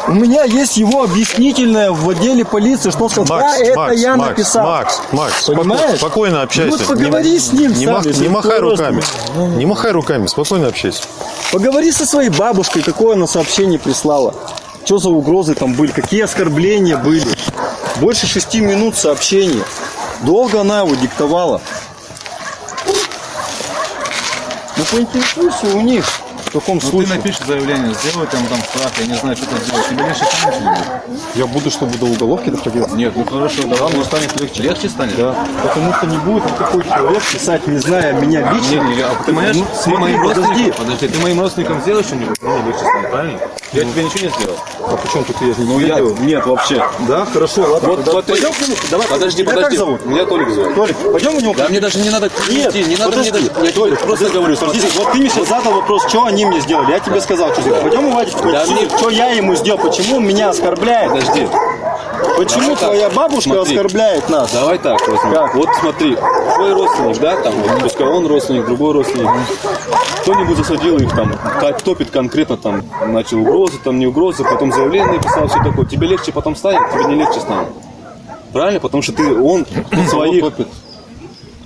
У меня есть его объяснительное в отделе полиции, что сказал, Макс, да, это Макс, я Макс, написал. Макс, Макс, Понимаешь? спокойно общайся. Вот поговори с ним не, сам, мах- если не махай руками. Не махай руками, спокойно общайся. Поговори со своей бабушкой, какое она сообщение прислала. Что за угрозы там были, какие оскорбления были. Больше шести минут сообщений. Долго она его диктовала. Ну поинтересуйся у них, в каком Ну ты случае. напишешь заявление, сделай там, там штраф, я не знаю, что ты сделать. Тебе легче станет или? Я буду, чтобы до уголовки доходило. Нет, ну хорошо, давай, мне станет легче. Легче станет? Да. Потому что не будет такой человек писать, не зная меня лично. Не, не, а ты понимаешь, Ну, ты смотри, моим подожди. родственникам, подожди, ты моим родственникам сделаешь что-нибудь, мне легче станет, правильно? Я тебе ничего не сделал. А почему тут я Ну я, нет, вообще. Да, хорошо, ладно. Вот, вот ты- пойдем к нему. Давай, Подожди, тебя подожди. как зовут? Меня Толик зовут. Толик, пойдем у него. Да мне даже не надо Нет, не надо мне даже... Я Толик, просто говорю, смотри. вот ты мне сейчас задал вопрос, что они мне сделали. Я тебе сказал, что сделал. Пойдем у Вадика Да мне- что я ему сделал, почему он меня оскорбляет. Подожди. Почему Давай так, твоя бабушка смотри. оскорбляет нас? Давай так возьмем. Как? Вот смотри, твой родственник, да, там, вот, пускай он родственник, другой родственник. Кто-нибудь засадил их там, так, топит конкретно там, начал угрозы, там не угрозы, потом заявление написал, все такое. Тебе легче потом станет, тебе не легче станет. Правильно? Потому что ты, он своих...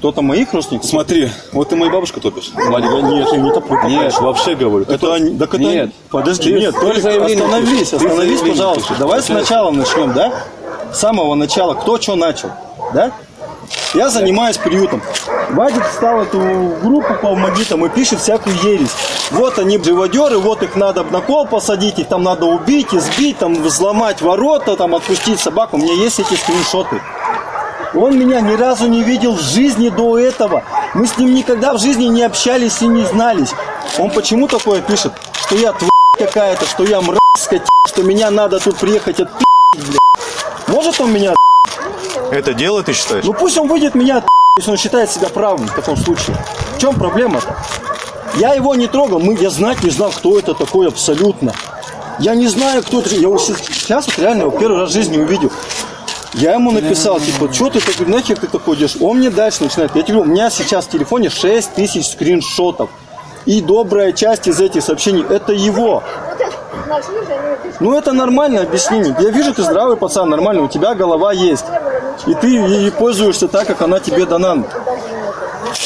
Кто-то моих родственников? Смотри, вот ты мою бабушку топишь. Вадик. Нет, я не топлю. Нет, вообще говорю. Это они, так это Нет. они- подожди, Ты- нет, ты заявление остановись, остановись, пожалуйста. пишешь. Давай Получается- сначала начнем, да? С самого начала, кто что начал, да? Я занимаюсь приютом. Вадик встал эту группу «Помоги» там и пишет всякую ересь. Вот они живодеры, вот их надо на кол посадить, их там надо убить, избить, там взломать ворота, там отпустить собаку. У меня есть эти скриншоты. Он меня ни разу не видел в жизни до этого. Мы с ним никогда в жизни не общались и не знались. Он почему такое пишет? Что я тварь какая-то, что я мразь, скотина, что меня надо тут приехать от блядь. Может он меня Это дело, ты считаешь? ну пусть он выйдет меня от если он считает себя правым в таком случае. В чем проблема-то? Я его не трогал, мы, я знать не знал, кто это такой абсолютно. Я не знаю, кто это. Я его сейчас, сейчас вот реально его первый раз в жизни увидел. Я ему написал, типа, что ты такой, нахер ты такой идешь? Он мне дальше начинает. Я тебе говорю, у меня сейчас в телефоне 6 тысяч скриншотов. И добрая часть из этих сообщений, это его. Ну это нормальное объяснение. Я вижу, ты здравый пацан, нормально, у тебя голова есть. И ты ей пользуешься так, как она тебе дана.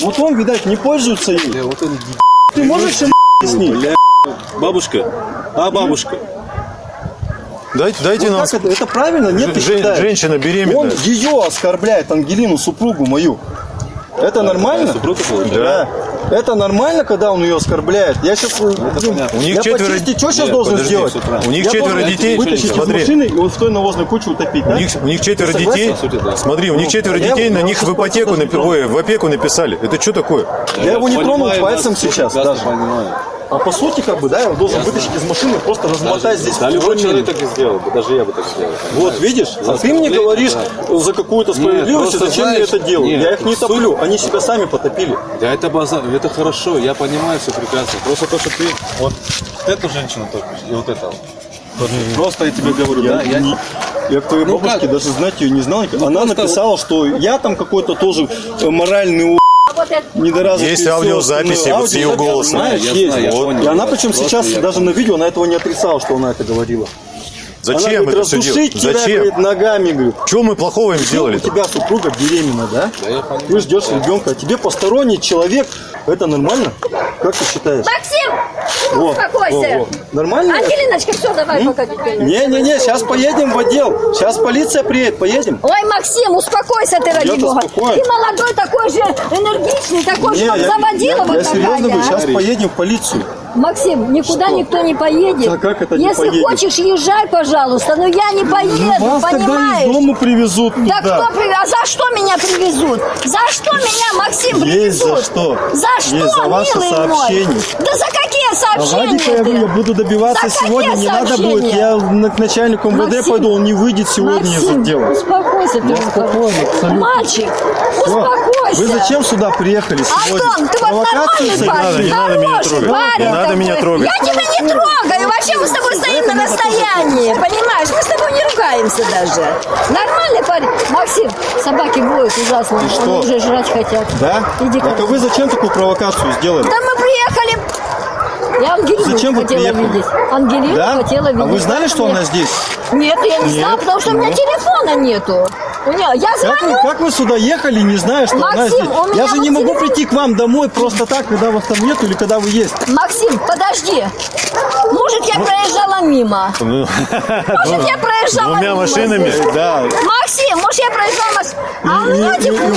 Вот он, видать, не пользуется ей. Ты можешь им объяснить? Бабушка, а бабушка? Дайте, дайте нам... Как это? Это правильно? Нет, ты Жен- считаешь? женщина беременная. Он ее оскорбляет, Ангелину, супругу мою. Это нормально? Супруга получается? Да. Это нормально, когда он ее оскорбляет? Я сейчас... У них я четверо- почисти, что сейчас Нет, должен подожди, сделать? У них Я четверо детей. Вытащить Смотри. из машины и вот в той навозной куче утопить, да? У них, у них четверо Ты детей. да. Смотри, у них четверо Я детей, его- на я них в ипотеку, напи- ой, в опеку написали. Это что такое? Я его не тронул пальцем сейчас даже. понимаю. А по сути, как бы, да, я его должен вытащить из машины просто размотать здесь. Да, любой человек так и сделал бы, даже я бы так сделал. Вот, видишь? А ты мне говоришь да. за какую-то справедливость, просто зачем знаешь, я это делаю? нет, я их не суть- топлю, они себя сами потопили. Да это база, это хорошо, я понимаю все прекрасно. Просто то, что ты вот эту женщину топишь и вот это. Вот Просто я тебе говорю, Я, да, я не- я к твоей Ну бабушке как? даже знать ее не знал. Она просто написала, что я там какой-то тоже э, моральный у-. Есть аудиозаписи вот с ее голосом. Знаешь, есть. знаю, Вот. И она причем сейчас даже на видео, она этого не отрицала, что она это говорила. Она Зачем говорит, это все делать? тебя, Зачем? говорит, ногами, говорит. Чего мы плохого им У сделали? тебя супруга беременна, да? я понимаю. Ты ждешь ребенка, а тебе посторонний человек. Это нормально? Как ты считаешь? Максим, Во, успокойся. во, во. Нормально? Ангелиночка, все, давай пока теперь. Не-не-не, сейчас поедем в отдел. Сейчас полиция приедет, поедем. Ой, Максим, успокойся ты, ради бога. спокоен. Ты молодой, такой же энергичный, такой же, Не, как я, заводила я, вот я серьезно говорю, а? сейчас поедем в полицию. Максим, никуда Что? никто не поедет. Да как это не Если поедет? хочешь, езжай, пожалуйста, но я не поеду, Вас тогда понимаешь? из дома привезут Да туда. кто привез? А за что меня привезут? За что меня, Максим, Есть привезут? за что. За что, Есть за ваше милый сообщение. мой? Да за какие А сообщения Вадика я, говорю, буду добиваться За сегодня, какие не надо будет. Я к начальнику МВД Максим, пойду, он не выйдет сегодня из Максим, отдела. успокойся ты. Я спокойно, абсолютно. Мальчик, успокойся. Вы зачем сюда приехали сегодня? Антон, ты вот нормальный парень, Не надо меня хороший трогать. парень Не надо меня трогать. Я тебя не трогаю, вообще мы с тобой стоим на расстоянии, понимаешь? Мы с тобой не ругаемся даже. Нормальный парень. Максим, собаки воют ужасно, они что? уже жрать хотят. Да? Иди а вы зачем такую провокацию сделали? Да мы приехали. Я Ангелину Зачем хотела приехали? видеть. Ангелину Да? хотела видеть. А вы знали, что Нет. она здесь? Нет, я не знала, потому что у меня телефона нету. Я Как вы, звоню. как вы сюда ехали, не зная, что она Максим, здесь? у меня Я же не могу телефон. прийти к вам домой просто так, когда вас там нету или когда вы есть. Максим, подожди. Может, я проезжала мимо. Ну, (laughs) Может, я проезжала Двумя мимо машинами? здесь. Да. Максим, может, я проезжала мимо. А у И, телефон,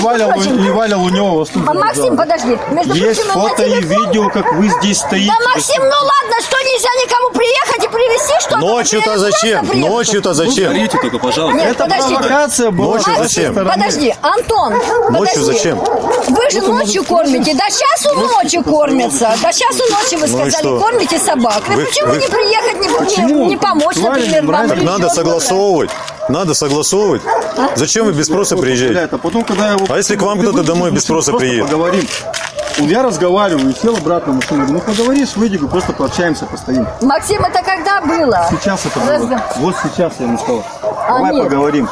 Валя, Лунева вас тут А, Максим, подожди. Между Есть фото и видео, как вы здесь стоите. Да, Максим, ну ладно, что нельзя никому приехать и привезти что-то? Ночью-то зачем? Ночью-то зачем? Говорите только, пожалуйста. Нет, Это провокация была. Ночью с зачем? Подожди, Антон, Ночью подожди. зачем? Вы же ночью кормите, до часу ночи кормятся. До часу ночи, вы Ну и сказали, что? кормите собак. Вы, Вы- почему вы- не приехать, не, Почему? не, не помочь, Тварь например, вам? Так или надо еще согласовывать. Надо согласовывать. Зачем вы без спроса приезжаете? А потом, когда я его... А если к вам кто-то домой без спроса просто приедет? Поговорим. Я разговариваю, сел обратно в машину. Говорю, ну поговоришь, выйди, говорю, просто пообщаемся, постоим. Максим, это когда было? Сейчас это Разго- было. Вот сейчас я ему сказал. А, Давай нет. поговорим.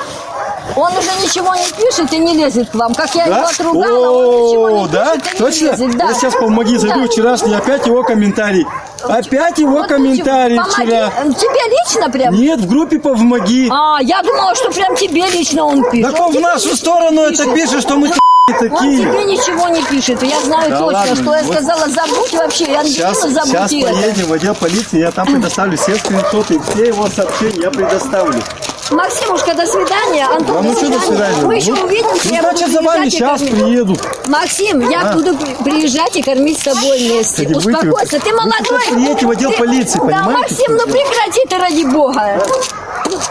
Он уже ничего не пишет и не лезет к вам. Как я его Да? отругала, он ничего не О, да? пишет и не Точно? лезет. Да. Я сейчас помоги, зайду Да. вчерашний, опять его комментарий. Опять его Вот комментарий почему? вчера. Помоги. Тебе лично прям? Нет, в группе помоги. А, я думала, что прям тебе лично он пишет. Так он в тебе нашу сторону это пишет. пишет, что мы Он такие. тебе ничего не пишет. Я знаю Да точно, ладно, что я вот. сказала, забудь вообще, Ангелину Сейчас, забудь сейчас и это. поедем в отдел полиции, я там предоставлю все скриншоты все его сообщения я предоставлю. Максимушка, до свидания. Антон, Да ну что до свидания? Мы еще Ну, увидимся. Ну, я значит, за вами сейчас кормить. приеду. Максим, я А. буду при- приезжать и кормить с тобой вместе. Кстати, Успокойся, ты вы молодой. сейчас приедете в отдел Ты- полиции, Да, понимаете, Максим, ну прекрати ты ради бога.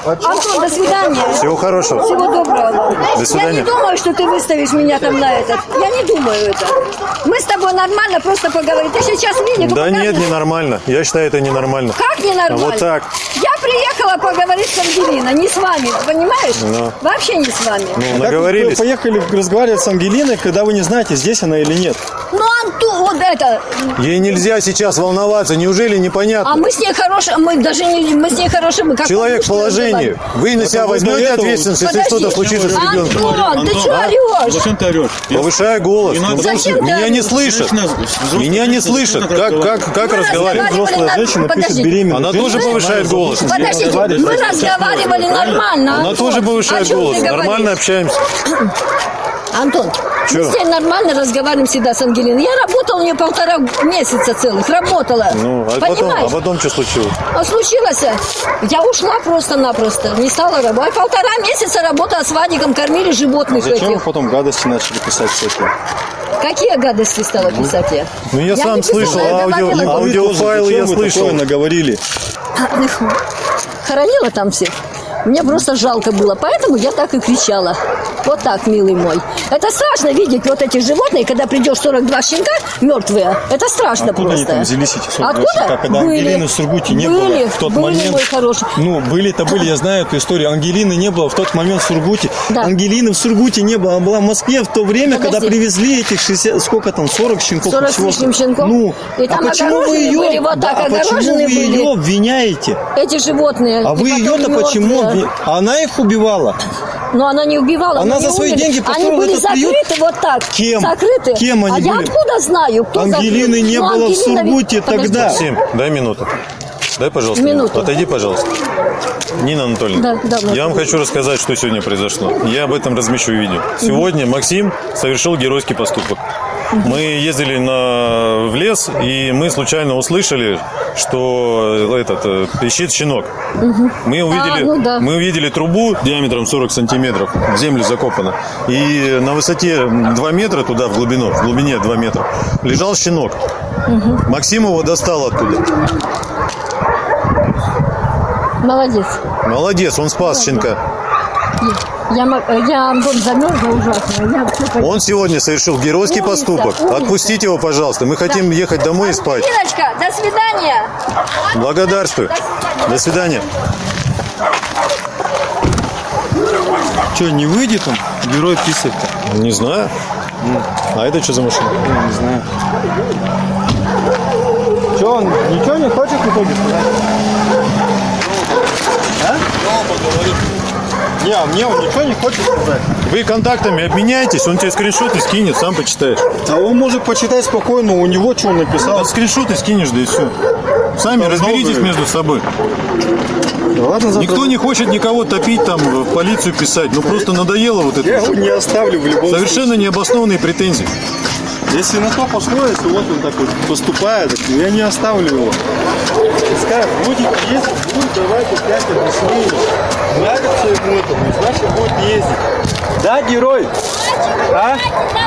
Антон, до свидания. Всего хорошего. Всего доброго. До свидания. Я не думаю, что ты выставишь меня там на этот. Я не думаю это. Мы с тобой нормально просто поговорим. Ты сейчас видишь? Да нет, ненормально. Я считаю, это ненормально. Как ненормально? Вот так. Я приехала поговорить с Ангелиной, не с вами, понимаешь? Ну. Вообще не с вами. Ну, Как вы наговорились. поехали разговаривать с Ангелиной, когда вы не знаете, здесь она или нет? Ну, Антон, вот это. Ей нельзя сейчас волноваться. Неужели А непонятно? мы с ней хорошие, мы даже не, мы с ней хорошие, мы как Человек подружки положении. Вы на себя возьмете ответственность, если что-то случится с ребенком? Антон, ты что орешь? Зачем ты орешь? Повышаю голос. Ну, меня не слышат. Меня не слышат. Как, как, как Мы разговаривать? Взрослая на- женщина пишет беременной. Она тоже повышает голос. Подождите, мы разговаривали нормально. Она тоже повышает голос. Нормально общаемся. Антон, Чё? мы с ней нормально разговариваем всегда с Ангелиной. Я работала у нее полтора месяца целых, работала. Ну, а потом, Понимаешь? а потом что случилось? А случилось, я ушла просто-напросто, не стала работать. Полтора месяца работала с Вадиком, кормили животных Зачем вы этих. потом гадости начали писать всякие? Какие гадости стала писать я? Ну, я, сам не писала, слышал, я аудио, аудиофайлы я Зачем слышал. наговорили? Хоронила там всех. Мне просто жалко было, поэтому я так и кричала. Вот так, милый мой. Это страшно видеть вот эти животные, когда придешь 42 щенка мертвые. Это страшно Откуда просто. они там взялись, эти 42 Откуда? щенка, когда Были. Ангелины в Сургуте не Были, было в тот были, момент? мой хороший. Ну, были-то были, я знаю эту историю. Ангелины не было в тот момент в Сургуте. Да. Ангелины в Сургуте не было. Она была в Москве в то время, Подожди. когда привезли этих 60, сколько там, 40 щенков. 40 с лишним щенков. Ну, И там а почему вы ее, были, вот да, так а почему вы были. ее обвиняете? Эти животные. А вы ее-то почему? мертвые. Обви- Она их убивала. Но она не убивала. Она они за свои умерли. деньги Они построила были этот приют? закрыты вот так. Кем? Закрыты. Кем они а я были? откуда знаю, кто Ангелины закрыл? не Ну, было в Ангелина ведь- Сургуте Подожди. тогда. Максим, дай минуту. Дай, пожалуйста, Минуту. Отойди, пожалуйста. Нина Анатольевна, Да, да, я вам хочу рассказать, что сегодня произошло. Я об этом размещу видео. Сегодня Максим совершил геройский поступок. Мы ездили на, в лес, и мы случайно услышали, что этот э, ищет щенок. Мы увидели, ну да. мы увидели трубу диаметром 40 сантиметров, в землю закопана. И на высоте 2 метра туда, в глубину, в глубине 2 метра, лежал щенок. Максим его достал оттуда. Молодец. Молодец, он спас щенка. Я, э, я Антон замерзла ужасно. Я Он сегодня совершил геройский Умница, поступок. умница. Отпустите его, пожалуйста. Мы хотим ехать домой и спать. Иночка, до свидания. Благодарствую. До свидания. Что, не выйдет он? Герой писать-то? Не знаю. А это что за машина? Не знаю. Что, он ничего не хочет в итоге сказать? Не, а мне он ничего не хочет сказать. Вы контактами обменяетесь, он тебе скриншоты скинет, сам почитаешь. А он может почитать спокойно, у него что он написал. А скриншоты скинешь, да и все. Сами Там разберитесь много. между собой. Да ладно, завтра- Никто не хочет никого топить, там, в полицию писать. Ну просто надоело вот Я это. его не оставлю в любом Совершенно необоснованные претензии. случае. Если на то пошло, если вот он так вот поступает, я не оставлю его. Пускай будет ездить, будет давать опять объяснение. Нравится ему это, ну, значит будет ездить. Да, герой? А?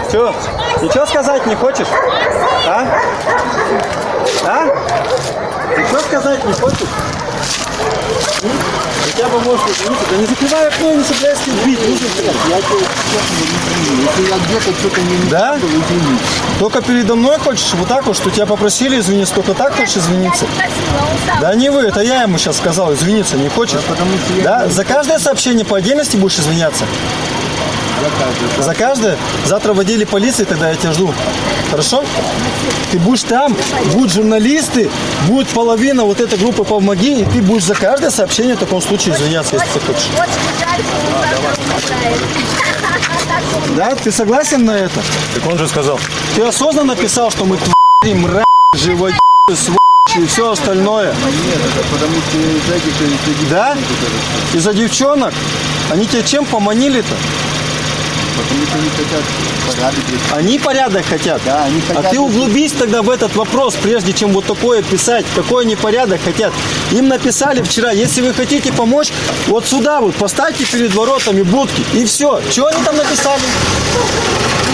Что? Ничего сказать не хочешь? А? А? Ничего сказать не хочешь? Хотя бы можешь. Да не закрывай окно не собирайся бить. Я тебе Если я где-то что-то не Да? Только передо мной хочешь вот так вот, что тебя попросили извиниться, только так хочешь извиниться? Да не вы, это я ему сейчас сказал, извиниться не хочешь? Да? За каждое сообщение по отдельности будешь извиняться? За каждое? Завтра в отделе полиции тогда я тебя жду. Хорошо? Ты будешь там, будут журналисты, будет половина вот этой группы «Помоги», и ты будешь за каждое сообщение в таком случае извиняться, если ты хочешь. Да? Ты согласен на это? Так он же сказал. Ты осознанно писал, что мы твари, мрази, живодеры, сволочи и все остальное? Нет, потому что из-за Да? Из-за девчонок? Они тебя чем поманили-то? Потому что они хотят порядок. Они порядок хотят? Да, они хотят. А ты углубись тогда в этот вопрос, прежде чем вот такое писать. Какой они порядок хотят? Им написали вчера, если вы хотите помочь, вот сюда вот поставьте перед воротами будки. И все. Чего они там написали?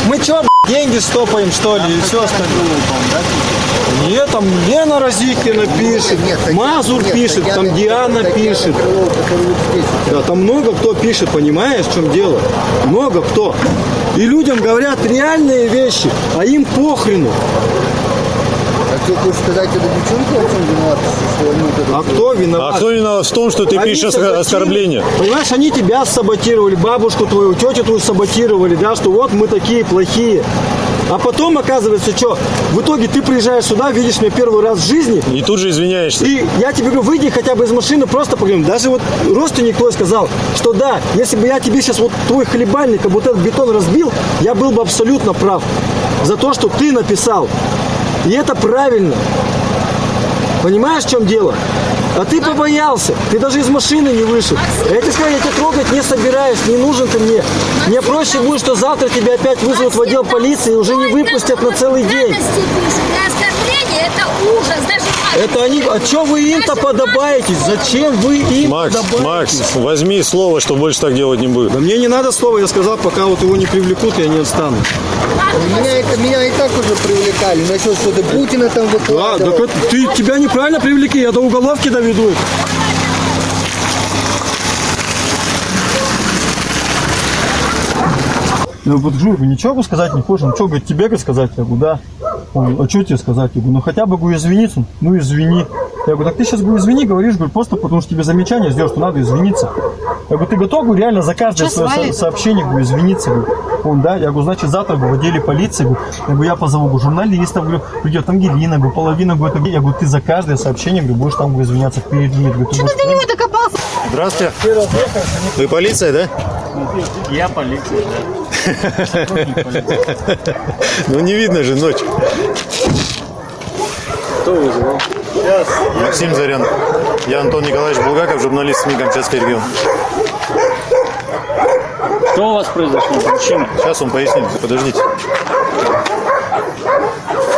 Мы что, деньги стопаем, что ли, и все остальное? Нет, там Лена Разикина пишет, Мазур пишет, там Диана пишет. Да, там много кто пишет, понимаешь, в чем дело? Много кто. И людям говорят реальные вещи, а им похрену. А что хочешь сказать, это девчонки во всем виноваты, что они вот это А кто виноват? А кто виноват в том, что ты Они пишешь саботировали. оскорбления? Понимаешь, они тебя саботировали, бабушку твою, тетю твою саботировали, да, что вот мы такие плохие. А потом оказывается, что в итоге ты приезжаешь сюда, видишь меня первый раз в жизни, И тут же извиняешься. и я тебе говорю, выйди хотя бы из машины, просто поговорим. Даже вот родственник твой сказал, что да, если бы я тебе сейчас вот твой хлебальник, как вот этот бетон разбил, я был бы абсолютно прав. За то, что ты написал. И это правильно. Понимаешь, в чем дело? А ты побоялся. Ты даже из машины не вышел. Я тебе сказал, я тебя трогать не собираюсь, не нужен ты мне. Мне проще будет, что завтра тебя опять вызовут в отдел полиции и уже не выпустят на целый день. Это ужас. Это они, а что вы им-то подобаетесь? Зачем вы им Макс, подобаетесь? Макс, возьми слово, что больше так делать не будет. Да мне не надо слова, я сказал, пока вот его не привлекут, я не отстану. Меня, это, меня и так уже привлекали. Насчет, что ты Путина там Да, выкладывал. так это- ты, тебя неправильно привлекли, я до уголовки доведу Я говорю, подожди, вы ничего сказать не хочешь? Ну что, говорит, тебе говорит, сказать? Я говорю, да. Он, а что тебе сказать? Я говорю, ну хотя бы говорю, извиниться. Ну извини. Я говорю, так ты сейчас говорю, извини, говоришь, говорю, просто потому что тебе замечание сделал, что надо извиниться. Я говорю, ты готов, говорю, реально за каждое свое со- сообщение, говорю, извиниться, говорю. Он, да, я говорю, значит, завтра говорю, в отделе полиции, говорю, я говорю, я позову говорю, журналистов, говорю, придет Ангелина, говорю, половина будет, я говорю, ты за каждое сообщение, говорю, будешь там, говорю, извиняться перед ней. Говорю, ты будешь- Здравствуйте. Вы полиция, да? Я полиция, Ну не видно же ночь. Кто вызывал? Максим Зарян. Я Антон Николаевич Булгаков, журналист СМИ Камчатский регион. Что у вас произошло? Причина? Сейчас он пояснит, подождите.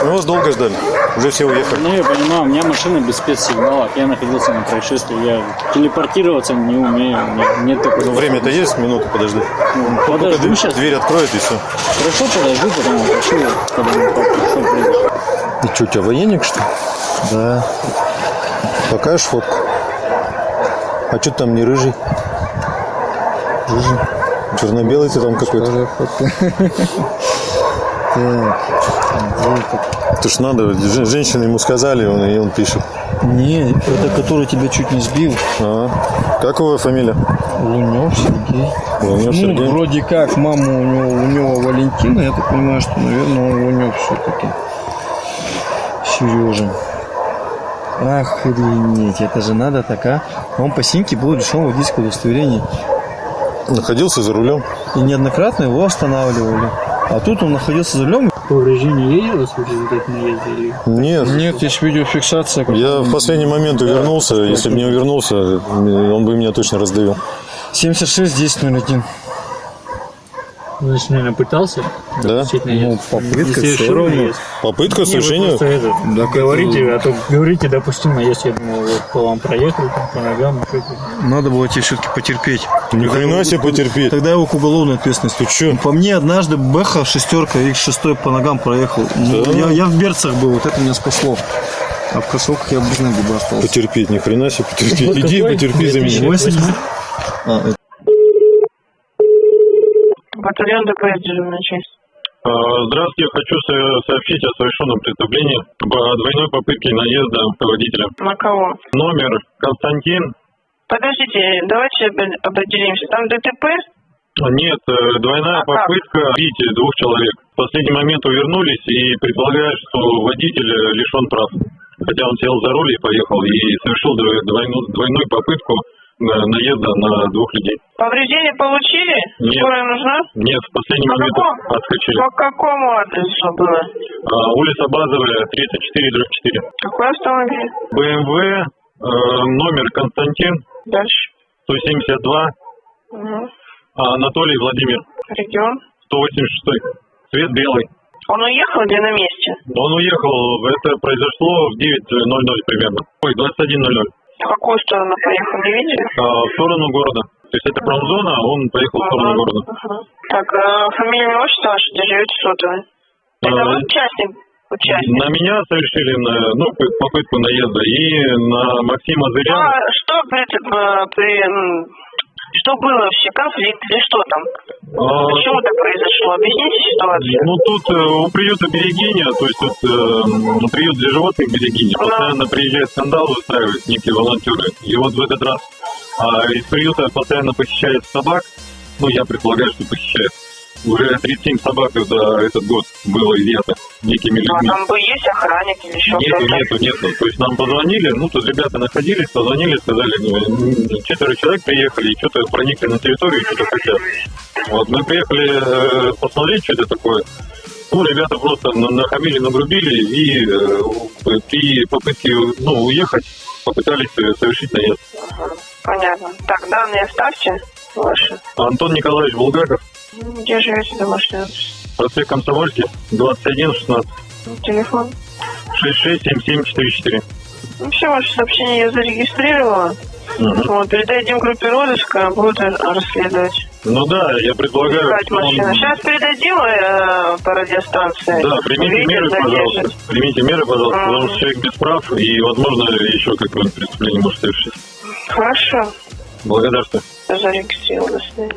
Мы вас долго ждали. Уже все уехали. Ну, я понимаю, у меня машина без спецсигналов. Я находился на происшествии. Я телепортироваться не умею. Нет такого. Ну, время-то есть, минуту подожди. Подожду сейчас. Дверь откроет и все. Хорошо, подожду, потом попрошу, когда мы папу, что. И что, у тебя военник, что ли? Да. Покажешь фотку? А что там не рыжий? Рыжий. Черно-белый ты там какой-то. Это ж надо, же- женщины ему сказали, он, и он пишет. Не, это который тебя чуть не сбил. А, как его фамилия? Лунев Сергей. Лунев Ну, Сергей. вроде как, мама у него, у него Валентина, я так понимаю, что, наверное, он Лунев все-таки. Сережа. Охренеть, это же надо так, а? Он по синьке был лишен водительского удостоверения. Находился за рулем. И неоднократно его останавливали. А тут он находился за рулем. Повреждение есть у вас в результате наезда? Или... Нет. Нет, есть видеофиксация. Я в последний момент увернулся. Если бы не увернулся, он бы меня точно раздавил. 76 10 01. Значит, наверное, пытался Да? Ну, попытка совершил равно. наезд? Попытка Не, вы совершения. просто это, говорите, а то говорите, допустим, наезд, я думал, вот по вам проехали, там, по ногам, это. Надо было тебе все-таки потерпеть. Ни хрена себе потерпеть. Тогда его к уголовной ответственности. Ты? По мне однажды Бэха шестерка их шестой по ногам проехал. Ну, Да? я, я в берцах был, вот это меня спасло. А в кроссовках я без ноги бы остался. Потерпеть, ни хрена себе потерпеть. Иди потерпи за меня. А, это- Батальон ДПС, дежурная часть. А, Здравствуйте, хочу со- сообщить о совершенном преступлении об двойной попытке наезда водителя. На кого? Номер Константин. Подождите, давайте определимся. Там ДТП? Нет, э, двойная А как? попытка бить двух человек. В последний момент увернулись и предполагают, что водитель э, лишен прав. Хотя он сел за руль и поехал и совершил дво- двойную, двойную попытку наезда на двух людей. Повреждения получили? Нет. Скорая нужна? Нет, в последний По момент какому? отскочили. По какому адресу было? А, улица Базовая, 34 4. Какой автомобиль? БМВ, э, номер Константин, Дальше. 172, Угу. а Анатолий Владимир, Регион. 186. Цвет белый. Он уехал или на месте? Он уехал, это произошло в 9.00 примерно. Ой, 21.00. В какую сторону поехал, не видели? А, в сторону города. То есть это промзона, а он поехал в сторону города. Так, э, фамилия, имя, отчество ваше, где живете сотовый? Это А, вы участник? Участник. На меня совершили на- ну, попытку наезда и на Максима Зыряна. А что при, э, при, что было вообще? Конфликт или что там? А, Почему так произошло? Объясните ситуацию. Ну тут э, у приюта Берегиня, то есть тут э, приют для животных Берегиня, постоянно приезжают скандалы устраивают некие волонтеры. И вот в этот раз а, из приюта постоянно посещает собак, ну я предполагаю, что посещает. Уже 37 собак за этот год было изъято некими Ну, а людьми. там бы есть охранник или еще Нету, кто-то? нету, нету. То есть нам позвонили, ну тут ребята находились, позвонили, сказали, ну, четверо человек приехали, и что-то проникли на территорию, что-то хотят. Вот мы приехали э, посмотреть, что это такое. Ну, ребята просто на- нахамили, нагрубили, и э, при попытке ну, уехать попытались э, совершить наезд. Понятно. Так, данные оставьте ваши. Антон Николаевич Булгаков, Домашний адрес? проспект Комсомольский, 21 16 Телефон? 667744. Ну, все ваши сообщения я зарегистрировала. Вот, передадим группе розыска, будут расследовать. Ну да, я что он-. Сейчас передадим э, по радиостанции. Да, примите Видео меры, задержит. пожалуйста. Примите меры, пожалуйста, Мгм. потому что человек без прав, и, возможно, еще какое-нибудь преступление может совершить. Хорошо. Благодарствую. Зарегистрировала. До свидания.